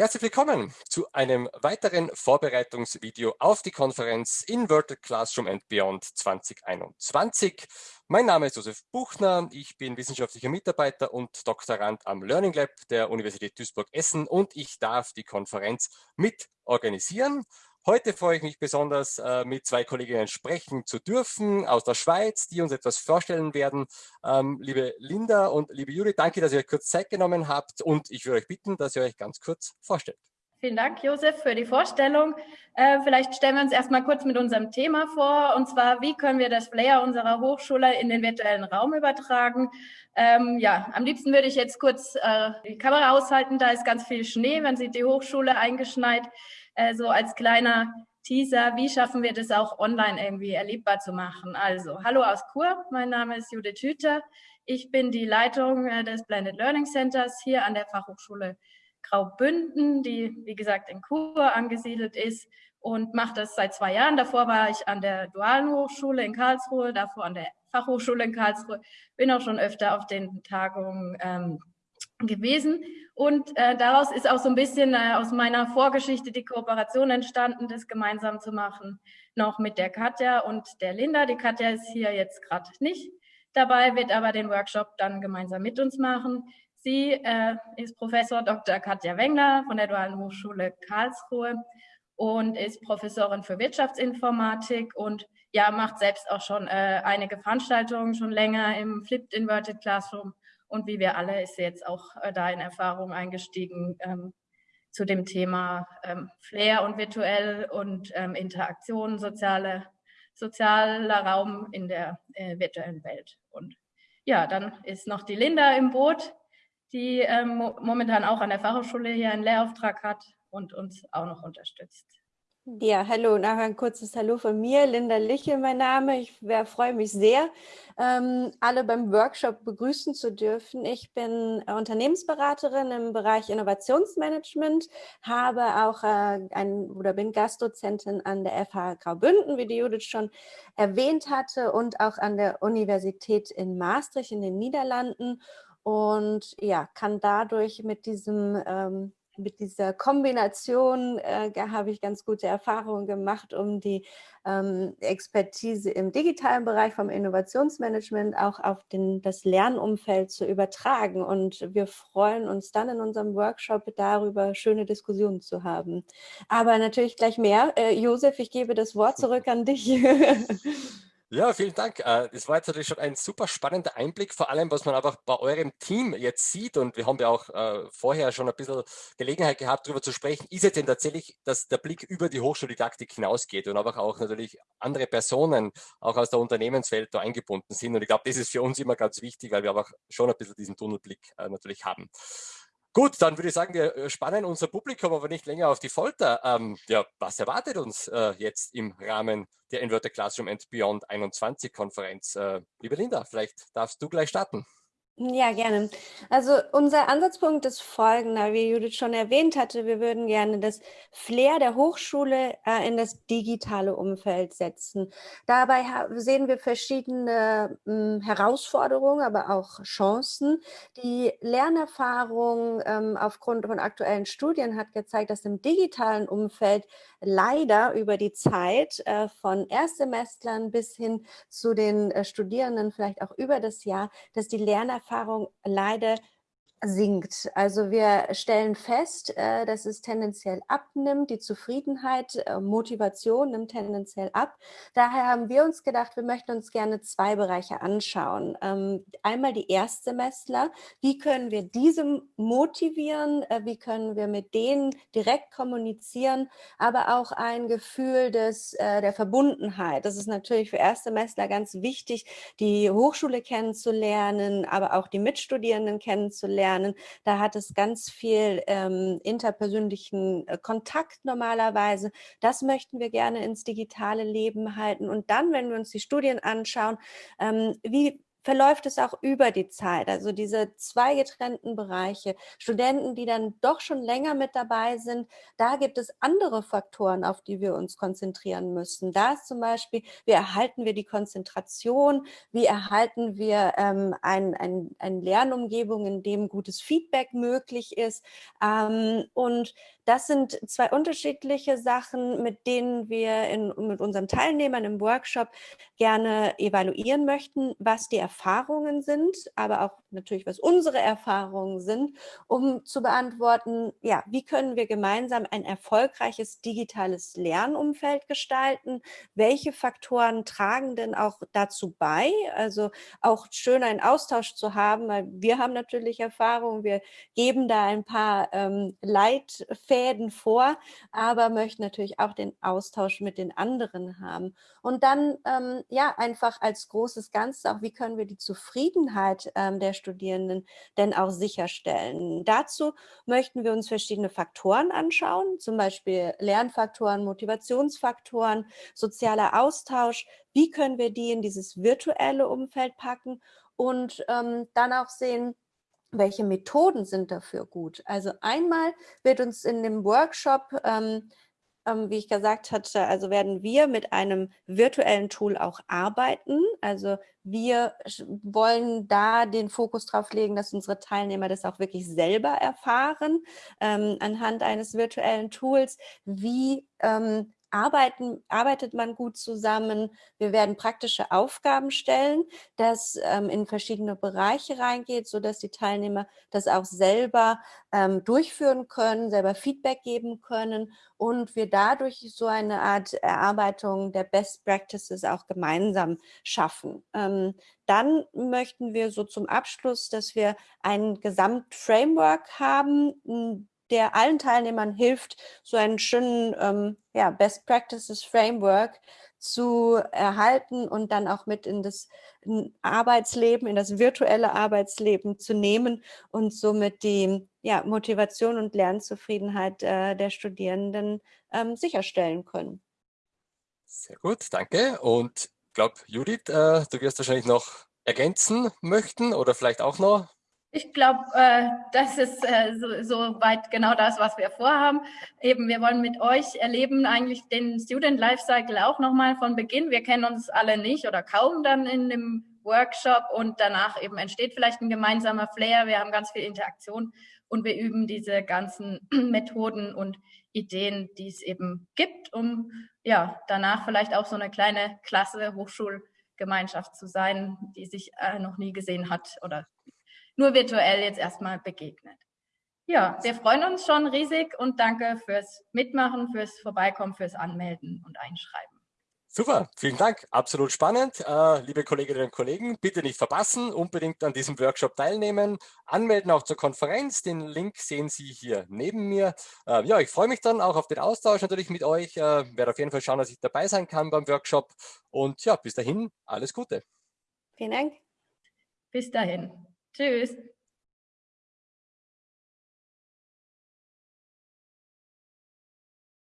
Herzlich willkommen zu einem weiteren Vorbereitungsvideo auf die Konferenz Inverted Classroom and Beyond 2021. Mein Name ist Josef Buchner, ich bin wissenschaftlicher Mitarbeiter und Doktorand am Learning Lab der Universität Duisburg-Essen und ich darf die Konferenz mit organisieren. Heute freue ich mich besonders, äh, mit zwei Kolleginnen sprechen zu dürfen aus der Schweiz, die uns etwas vorstellen werden. Ähm, liebe Linda und liebe Juli, danke, dass ihr euch kurz Zeit genommen habt und ich würde euch bitten, dass ihr euch ganz kurz vorstellt. Vielen Dank, Josef, für die Vorstellung. Äh, vielleicht stellen wir uns erstmal kurz mit unserem Thema vor, und zwar, wie können wir das Flair unserer Hochschule in den virtuellen Raum übertragen? Ähm, ja, am liebsten würde ich jetzt kurz äh, die Kamera aushalten, da ist ganz viel Schnee, man sieht die Hochschule eingeschneit äh, so als kleiner Teaser, wie schaffen wir das auch online irgendwie erlebbar zu machen. Also, hallo aus Chur, mein Name ist Judith Hüter. Ich bin die Leitung äh, des Blended Learning Centers hier an der Fachhochschule Graubünden, die, wie gesagt, in Chur angesiedelt ist und mache das seit zwei Jahren. Davor war ich an der Dualen Hochschule in Karlsruhe, davor an der Fachhochschule in Karlsruhe, bin auch schon öfter auf den Tagungen ähm, gewesen. Und äh, daraus ist auch so ein bisschen äh, aus meiner Vorgeschichte die Kooperation entstanden, das gemeinsam zu machen, noch mit der Katja und der Linda. Die Katja ist hier jetzt gerade nicht dabei, wird aber den Workshop dann gemeinsam mit uns machen. Sie äh, ist Professor Dr. Katja Wengler von der Dualen Hochschule Karlsruhe und ist Professorin für Wirtschaftsinformatik und ja, macht selbst auch schon äh, einige Veranstaltungen schon länger im Flipped Inverted Classroom und wie wir alle ist sie jetzt auch äh, da in Erfahrung eingestiegen ähm, zu dem Thema ähm, Flair und virtuell und ähm, Interaktion, soziale, sozialer Raum in der äh, virtuellen Welt. Und ja, dann ist noch die Linda im Boot, die ähm, momentan auch an der Fachhochschule hier einen Lehrauftrag hat und uns auch noch unterstützt. Ja, hallo, nachher ein kurzes Hallo von mir, Linda Liche mein Name. Ich freue mich sehr, ähm, alle beim Workshop begrüßen zu dürfen. Ich bin äh, Unternehmensberaterin im Bereich Innovationsmanagement, habe auch äh, ein, oder bin Gastdozentin an der FH Graubünden, wie die Judith schon erwähnt hatte, und auch an der Universität in Maastricht in den Niederlanden und ja, kann dadurch mit diesem ähm, mit dieser Kombination äh, habe ich ganz gute Erfahrungen gemacht, um die ähm, Expertise im digitalen Bereich vom Innovationsmanagement auch auf den, das Lernumfeld zu übertragen. Und wir freuen uns dann in unserem Workshop darüber, schöne Diskussionen zu haben. Aber natürlich gleich mehr. Äh, Josef, ich gebe das Wort zurück an dich. Ja, vielen Dank. Äh, das war jetzt natürlich schon ein super spannender Einblick, vor allem, was man einfach bei eurem Team jetzt sieht. Und wir haben ja auch äh, vorher schon ein bisschen Gelegenheit gehabt, darüber zu sprechen, ist jetzt denn tatsächlich, dass der Blick über die Hochschuldidaktik hinausgeht und einfach auch natürlich andere Personen auch aus der Unternehmenswelt da eingebunden sind. Und ich glaube, das ist für uns immer ganz wichtig, weil wir einfach schon ein bisschen diesen Tunnelblick äh, natürlich haben. Gut, dann würde ich sagen, wir äh, spannen unser Publikum aber nicht länger auf die Folter. Ähm, ja, was erwartet uns äh, jetzt im Rahmen der Inverted Classroom and Beyond 21 Konferenz? Äh, liebe Linda, vielleicht darfst du gleich starten. Ja, gerne. Also unser Ansatzpunkt ist folgender, wie Judith schon erwähnt hatte, wir würden gerne das Flair der Hochschule äh, in das digitale Umfeld setzen. Dabei sehen wir verschiedene mh, hm, Herausforderungen, aber auch Chancen. Die Lernerfahrung ähm, aufgrund von aktuellen Studien hat gezeigt, dass im digitalen Umfeld leider über die Zeit äh, von Erstsemestlern bis hin zu den äh, Studierenden, vielleicht auch über das Jahr, dass die Lernerfahrung leider sinkt. Also wir stellen fest, äh, dass es tendenziell abnimmt, die Zufriedenheit, äh, Motivation nimmt tendenziell ab. Daher haben wir uns gedacht, wir möchten uns gerne zwei Bereiche anschauen. Ähm, einmal die Erstsemestler, wie können wir diese motivieren, äh, wie können wir mit denen direkt kommunizieren, aber auch ein Gefühl des, der Verbundenheit. Das ist natürlich für Erstsemestler ganz wichtig, die Hochschule kennenzulernen, aber auch die Mitstudierenden kennenzulernen lernen. Da hat es ganz viel ähm, interpersönlichen äh, Kontakt normalerweise. Das möchten wir gerne ins digitale Leben halten. Und dann, wenn wir uns die Studien anschauen, ähm, wie verläuft es auch über die Zeit. Also diese zwei getrennten Bereiche, Studenten, die dann doch schon länger mit dabei sind, da gibt es andere Faktoren, auf die wir uns konzentrieren müssen. Da ist zum Beispiel, wie erhalten wir die Konzentration, wie erhalten wir ähm, ein, ein, eine Lernumgebung, in dem gutes Feedback möglich ist. Ähm, und das sind zwei unterschiedliche Sachen, mit denen wir in, mit unseren Teilnehmern im Workshop gerne evaluieren möchten, was die Erfahrungen sind, aber auch natürlich, was unsere Erfahrungen sind, um zu beantworten, ja, wie können wir gemeinsam ein erfolgreiches digitales Lernumfeld gestalten? Welche Faktoren tragen denn auch dazu bei? Also auch schön einen Austausch zu haben, weil wir haben natürlich Erfahrungen, wir geben da ein paar ähm, Leitfäden vor, aber möchten natürlich auch den Austausch mit den anderen haben. Und dann, ähm, ja, einfach als großes Ganzes auch, wie können wir die Zufriedenheit ähm, der Studierenden denn auch sicherstellen. Dazu möchten wir uns verschiedene Faktoren anschauen, zum Beispiel Lernfaktoren, Motivationsfaktoren, sozialer Austausch. Wie können wir die in dieses virtuelle Umfeld packen und ähm, dann auch sehen, welche Methoden sind dafür gut. Also einmal wird uns in dem Workshop ähm, ähm, wie ich gesagt hatte, also werden wir mit einem virtuellen Tool auch arbeiten. Also wir wollen da den Fokus drauf legen, dass unsere Teilnehmer das auch wirklich selber erfahren, ähm, anhand eines virtuellen Tools, wie ähm, arbeiten, arbeitet man gut zusammen. Wir werden praktische Aufgaben stellen, das ähm, in verschiedene Bereiche reingeht, so dass die Teilnehmer das auch selber ähm, durchführen können, selber Feedback geben können und wir dadurch so eine Art Erarbeitung der Best Practices auch gemeinsam schaffen. Ähm, dann möchten wir so zum Abschluss, dass wir ein Gesamtframework haben, der allen Teilnehmern hilft, so einen schönen ähm, ja, Best Practices Framework zu erhalten und dann auch mit in das Arbeitsleben, in das virtuelle Arbeitsleben zu nehmen und somit die ja, Motivation und Lernzufriedenheit äh, der Studierenden ähm, sicherstellen können. Sehr gut, danke. Und ich glaube, Judith, äh, du wirst wahrscheinlich noch ergänzen möchten oder vielleicht auch noch ich glaube, äh, das ist äh, so, so weit genau das, was wir vorhaben. Eben, wir wollen mit euch erleben eigentlich den Student Lifecycle auch nochmal von Beginn. Wir kennen uns alle nicht oder kaum dann in dem Workshop und danach eben entsteht vielleicht ein gemeinsamer Flair. Wir haben ganz viel Interaktion und wir üben diese ganzen Methoden und Ideen, die es eben gibt, um ja danach vielleicht auch so eine kleine Klasse Hochschulgemeinschaft zu sein, die sich äh, noch nie gesehen hat oder nur virtuell jetzt erstmal begegnet. Ja, wir freuen uns schon riesig und danke fürs Mitmachen, fürs Vorbeikommen, fürs Anmelden und Einschreiben. Super, vielen Dank. Absolut spannend. Äh, liebe Kolleginnen und Kollegen, bitte nicht verpassen, unbedingt an diesem Workshop teilnehmen, anmelden auch zur Konferenz. Den Link sehen Sie hier neben mir. Äh, ja, ich freue mich dann auch auf den Austausch natürlich mit euch. Äh, werde auf jeden Fall schauen, dass ich dabei sein kann beim Workshop. Und ja, bis dahin, alles Gute. Vielen Dank. Bis dahin. Tschüss.